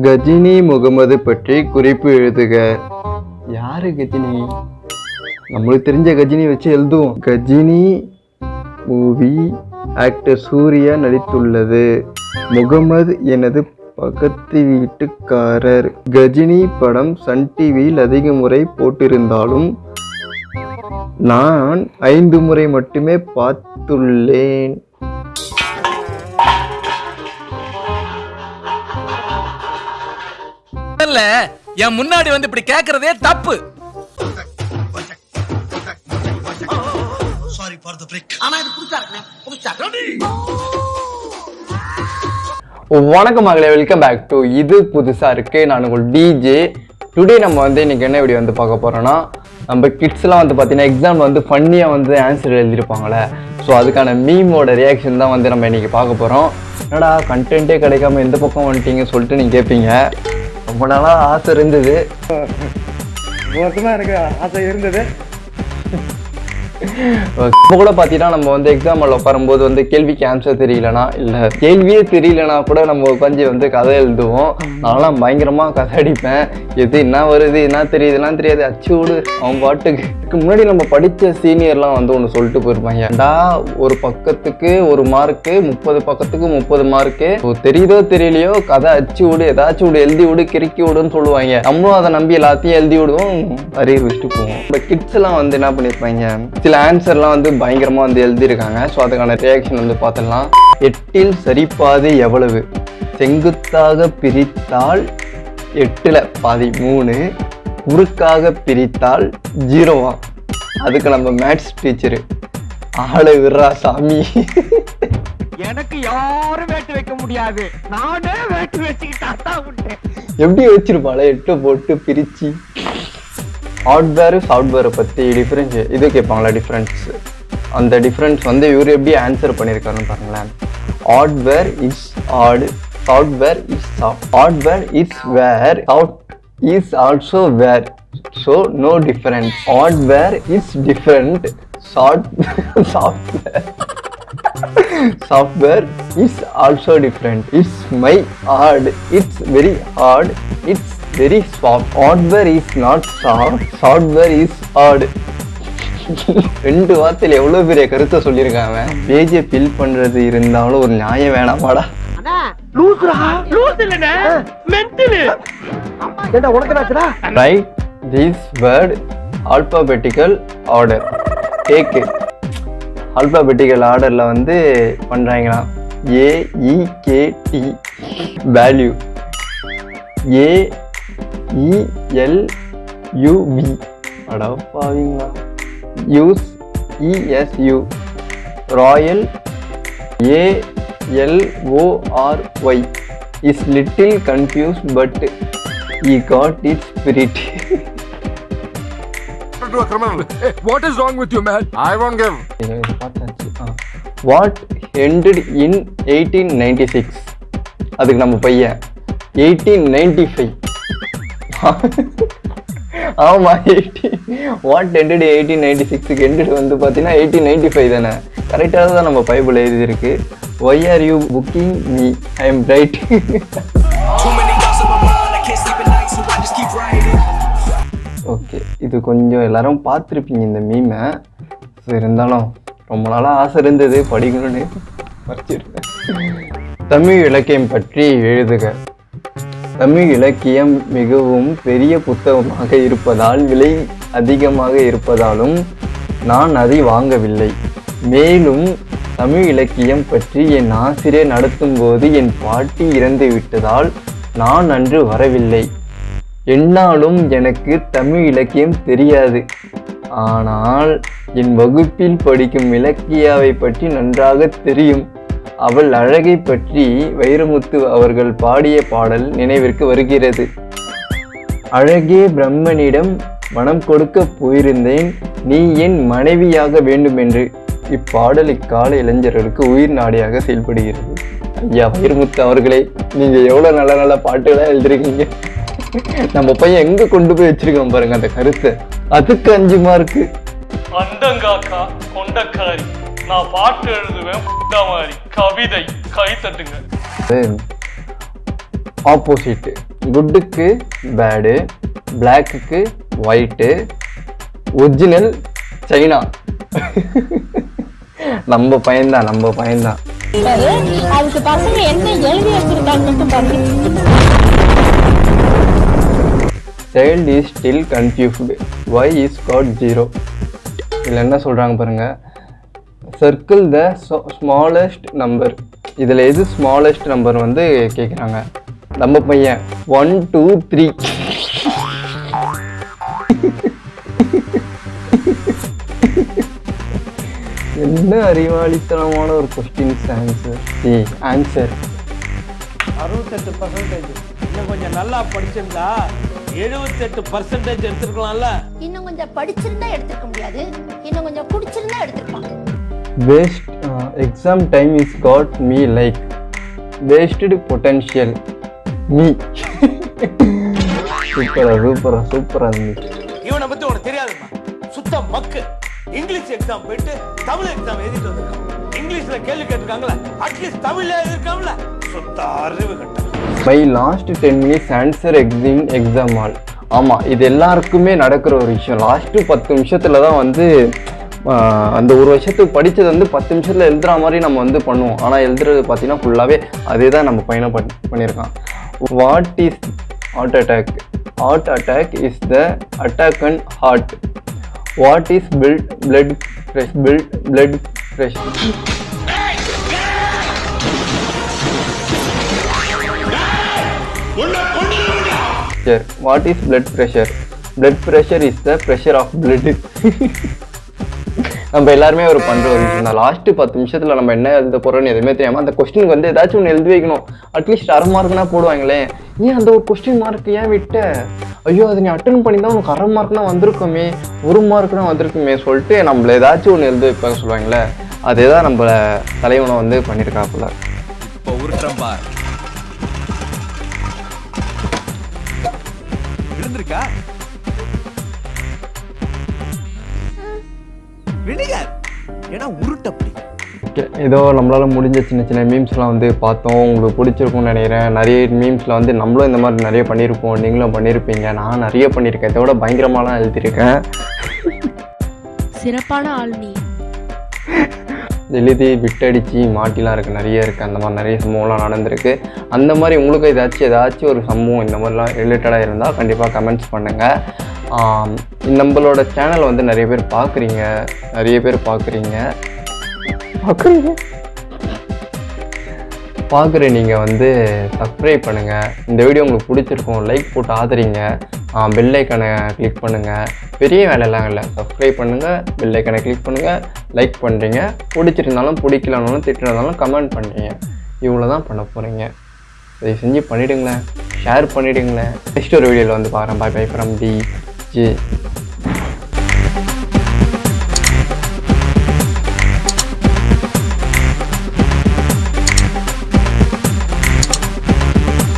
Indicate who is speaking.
Speaker 1: கஜினி முகமது பற்றி குறிப்பு எழுதுக. யாரு கஜினி? நம்மளுக்கு தெரிஞ்ச கஜினி வச்சு எழுதுவோம். Ghajini movie actor Surya நடித்துள்ளது. முகமது எனது பக்கத்து வீட்டுக்காரர். கஜினி படம் சன் டிவியில் அதிக முறை போட்டிருந்தாலும் நான் ஐந்து முறை மட்டுமே பார்த்துள்ளேன்.
Speaker 2: இல்ல என் முன்னாடி வந்து இப்படி கேக்குறதே தப்பு.
Speaker 3: சாரி ஃபார் த பிரேக்
Speaker 4: ஆனா இது இருக்குண்ணே புதுசா
Speaker 1: வணக்கம் மகளே வெல்கம் பேக் டு இது புதுசாக இருக்கு. நான் உங்கள் டிஜே டுடே நம்ம வந்து இன்னைக்கு என்ன வீடியோ வந்து பார்க்க போறோம்னா நம்ம கிட்ஸ்லாம் வந்து பார்த்தீங்கன்னா எக்ஸாம் வந்து ஃபன்னியாக வந்து ஆன்சர் எழுதியிருப்பாங்களே ஸோ அதுக்கான மீமோட ரியாக்ஷன் தான் வந்து நம்ம இன்னைக்கு பார்க்க போகிறோம் என்னடா கண்டென்ட்டே கிடைக்காம எந்த பக்கம் வந்துட்டீங்க சொல்லிட்டு நீங்கள் கேட்பீங்க ரொம்ப நாளாக ஆசை இருந்தது. எனக்கு ஆசை இருந்தது. இப்போ கூட பார்த்தீங்கன்னா நம்ம வந்து எக்ஸாம்பிள் உட்காரும்போது வந்து கேள்விக்கு ஆன்சர் தெரியலனா இல்லை கேள்வியே தெரியலனா கூட நம்ம உட்காந்து வந்து கதை எழுதுவோம். நான்லாம் பயங்கரமாக கதை அடிப்பேன். எது என்ன வருது என்ன தெரியுதுலாம் தெரியாது. அச்சு விடு அவன் பாட்டுக்கு. இதுக்கு முன்னாடி நம்ம படித்த சீனியர்லாம் வந்து ஒன்று சொல்லிட்டு போயிருப்பாங்க. ஏண்டா ஒரு பக்கத்துக்கு ஒரு மார்க்கு முப்பது பக்கத்துக்கு முப்பது மார்க்கு தெரியுதோ தெரியலையோ கதை அச்சு விடு ஏதாச்சும் விடு எழுதி விடு கிறுக்கி விடுன்னு சொல்லுவாங்க. நம்மளும் அதை நம்பி எல்லாத்தையும் எழுதி விடுவோம் அரியர் வச்சுட்டு போவோம். இப்போ கிட்ஸ்லாம் வந்து என்ன பண்ணியிருப்பாங்க சில ஆன்சர்லாம் வந்து பயங்கரமாக வந்து எழுதியிருக்காங்க. ஸோ அதுக்கான ரியாக்ஷன் வந்து பார்த்துடலாம் எட்டில் சரிபாதி எவ்வளவு? செங்குத்தாக பிரித்தால் எட்டில் பாதி மூணு. குறுக்காக பிரித்தால் ஜீரோவா அதுக்கு நம்ம மேத்ஸ் டீச்சரு ஆளை விடுறா சாமி.
Speaker 5: எனக்கு யாரும் வேட்டு வைக்க முடியாது. நானே வேட்டு வச்சுக்கிட்டா
Speaker 1: எப்படி வச்சிருப்பாளே? எட்டு போட்டு பிரிச்சு. ஹார்ட்வேர் சாஃப்ட்வேரை பற்றி டிஃப்ரென்ஸ் இது கேட்பாங்களா டிஃப்ரென்ஸ் அந்த டிஃப்ரென்ஸ் வந்து இவர் எப்படி ஆன்சர் பண்ணியிருக்காருன்னு பாருங்களேன். Hardware is hard software is soft hardware is where soft is also where so no different hardware is different soft software software is also different. It's my hard. It's very hard. It's very soft. Hardware is not soft. Software is hard. ரெண்டு வார்த்தையில எவ்வளவு பெரிய கருத்தை சொல்லியிருக்காங்க பேஜை fill பண்றது இருந்தாலும் ஒரு நியாயம் வேணாமாடா. Right this word alphabetical order take alphabetical ஆர்டரில் வந்து பண்ணுறாங்களாம் ஏஇகேடி வேல்யூ ஏஇஎல்யூவி அடா பாவீங்களா? Use இஎஸ்யூ royal ஏஎல்ஓஆர்ஒய் is little confuse but I got it spirit
Speaker 6: what is wrong with you, man? I won't give.
Speaker 1: What ended in eighteen ninety six அதுக்கு நம்ம பையன். Eighteen ninety five ஆமாம் eighteen what ended eighteen ninety சிக்ஸுக்கு ended வந்து பார்த்தீங்கன்னா eighteen ninety five தானே கரெக்டாக தான் நம்ம பைபிள் எழுதியிருக்கு. Why are you booking me I am right okay இது கொஞ்சம் எல்லாரும் பார்த்துருப்பீங்க இந்த மீமை ஸோ இருந்தாலும் ரொம்ப நாளாக ஆசை இருந்தது படிக்கணும்னு. படிச்சிருக்கேன் தமிழ் இலக்கியம் பற்றி எழுதுக. தமிழ் இலக்கியம் மிகவும் பெரிய புத்தகமாக இருப்பதால் விலை அதிகமாக இருப்பதாலும் நான் அதை வாங்கவில்லை. மேலும் தமிழ் இலக்கியம் பற்றி என் ஆசிரியர் நடத்தும்போது என் பாட்டி இறந்து விட்டதால் நான் அன்று வரவில்லை. என்னாலும் எனக்கு தமிழ் இலக்கியம் தெரியாது. ஆனால் என் வகுப்பில் படிக்கும் இலக்கியாவை பற்றி நன்றாக தெரியும். அவள் அழகை பற்றி வைரமுத்து அவர்கள் பாடிய பாடல் நினைவிற்கு வருகிறது. அழகே பிரம்மனிடம் மனம் கொடுக்க போயிருந்தேன் நீ என் மனைவியாக வேண்டுமென்று. இப்பாடல் இக்கால இளைஞர்களுக்கு உயிர் நாடியாக செயல்படுகிறது. ஐயா வைரமுத்து அவர்களே நீங்க எவ்வளவு நல்ல நல்ல பாட்டுகளா எழுதிருக்கீங்க. நம்ம பையன் எங்க கொண்டு போய் வச்சிருக்கோம் பாருங்க அந்த கருத்தை. அதுக்கு அஞ்சு மார்க்கு
Speaker 7: அந்தங்காக்கா கொண்டக்காரி. நான் பாட்டு எழுதுவேன் மாதிரி. கவிதை கை தட்டுங்க.
Speaker 1: ஆப்போசிட் குட்டுக்கு பேடு பிளாக்குக்கு ஒயிட்டு ஒரிஜினல் சைனா நம்ம பையன்தான் நம்ம பையன்தான்.
Speaker 3: அதுக்கு பசங்க என்ன எழுதி
Speaker 1: child is still confused why is God zero இதில் என்ன சொல்கிறாங்க பாருங்க? சர்க்கிள் த ஸ்மாலஸ்ட் நம்பர் இதில் எது ஸ்மாலஸ்ட் நம்பர் வந்து கேட்குறாங்க நம்ம பையன் ஒன் டூ த்ரீ என்ன அறிவாளித்தனமான ஒரு கொஸ்டின்ஸ் ஆன்சர் சி ஆன்சர்
Speaker 8: அறுபத்தெட்டு பர்சன்டேஜ் இன்னும் கொஞ்சம் நல்லா படிச்சிருந்தா எழுபத்தெட்டு பர்சன்டேஜ் எடுத்திருக்கலாம்ல.
Speaker 3: இன்னும் கொஞ்சம் படிச்சிருந்தா எடுத்துக்க முடியாது. இன்னும் கொஞ்சம் குடிச்சிருந்தா எடுத்துக்கலாம்
Speaker 1: waste uh, exam time is got me like wasted potential. Me. சூப்பரா சூப்பரா சூப்பரா இருந்துச்சு
Speaker 8: இவனை பத்தி உனக்கு தெரியாதுமா சுத்த மக்கு. இங்கிலீஷ் எக்ஸாம் போயிட்டு தமிழ் எக்ஸாம் எழுதிட்டு வந்திருக்கான். இங்கிலீஷ்ல கேள்வி கேட்டிருக்காங்களா அட்லீஸ்ட் தமிழ்ல எழுதிருக்காங்களா சுத்த அறிவு கட்டம்
Speaker 1: by last ten minutes answer exam exam all ஆமாம் இது எல்லாருக்குமே நடக்கிற ஒரு விஷயம். லாஸ்ட்டு பத்து நிமிஷத்தில் தான் வந்து அந்த ஒரு வருஷத்துக்கு படித்தது வந்து பத்து நிமிஷத்தில் எழுதுகிற மாதிரி நம்ம வந்து பண்ணுவோம். ஆனால் எழுதுறது பார்த்தீங்கன்னா ஃபுல்லாகவே அதே தான் நம்ம பயணம் பண் பண்ணியிருக்கான். What is heart attack heart attack is the attack and heart what is build blood press build blood pressure what is blood pressure blood pressure is the pressure of blood. நம்ம எல்லாருமே ஒரு பண்ற ஒரு விஷயம் தான். பத்து நிமிஷத்தில் நம்ம என்ன எழுத போகிறோம்னு எதுவுமே தெரியாமல் அந்த கொஸ்டினுக்கு வந்து ஏதாச்சும் ஒன்று எழுதி வைக்கணும். அட்லீஸ்ட் அரை மார்க்னா போடுவாங்களே. ஏன் அந்த ஒரு கொஸ்டின் மார்க் ஏன் விட்ட? ஐயோ அதை நீ அட்டன் பண்ணி தான் உனக்கு அரை மார்க்னா வந்திருக்குமே. ஒரு மார்க்னா வந்திருக்குமே சொல்லிட்டு நம்மள ஏதாச்சும் ஒன்று எழுதி வைப்பாங்க சொல்லுவாங்களே அதே தான் நம்ம தலைவனை வந்து பண்ணியிருக்காப்புல
Speaker 2: இப்போ உருட்டுறேன் பார். விழுகாது ஏன்னா உருட்டப்படி
Speaker 1: ஏதோ நம்மளால் முடிஞ்ச சின்ன சின்ன மீம்ஸ்லாம் வந்து பார்த்தோம். உங்களுக்கு பிடிச்சிருக்கும்னு நினைக்கிறேன். நிறைய மீம்ஸில் வந்து நம்மளும் இந்த மாதிரி நிறைய பண்ணியிருப்போம். நீங்களும் பண்ணியிருப்பீங்க. நான் நிறைய பண்ணியிருக்கேன். இதை விட பயங்கரமாலாம் எழுதியிருக்கேன்.
Speaker 3: சிறப்பான ஆள் நீ.
Speaker 1: எழுதி விட்டடிச்சு மாட்டிலாம் இருக்குது நிறைய இருக்குது அந்த மாதிரி நிறைய சம்பவம்லாம் நடந்திருக்கு. அந்த மாதிரி உங்களுக்கு ஏதாச்சும் ஏதாச்சும் ஒரு சம்பவம் இந்த மாதிரிலாம் ரிலேட்டடாக இருந்தால் கண்டிப்பாக கமெண்ட்ஸ் பண்ணுங்கள் நம்மளோட சேனலை வந்து நிறைய பேர் பார்க்குறீங்க நிறைய பேர் பார்க்குறீங்க பார்க்குறீங்க பார்க்குற நீங்கள் வந்து சப்ஸ்கிரைப் பண்ணுங்கள் இந்த வீடியோ உங்களுக்கு பிடிச்சிருக்கும் லைக் போட்டு ஆதரிங்க. பெல் ஐக்கனை கிளிக் பண்ணுங்கள் பெரிய வேலையெல்லாம் இல்லை. சப்ஸ்கிரைப் பண்ணுங்கள் பெல் ஐக்கனை கிளிக் பண்ணுங்கள் லைக் பண்ணுறீங்க பிடிச்சிருந்தாலும் பிடிக்கலனாலும் திட்டிருந்தாலும் கமெண்ட் பண்ணுறீங்க இவ்வளோ தான் பண்ண போகிறீங்க இதை செஞ்சு பண்ணிவிடுங்களேன் ஷேர் பண்ணிவிடுங்களேன் நெக்ஸ்ட் ஒரு வீடியோவில் வந்து பாருங்கள் bye bye from T G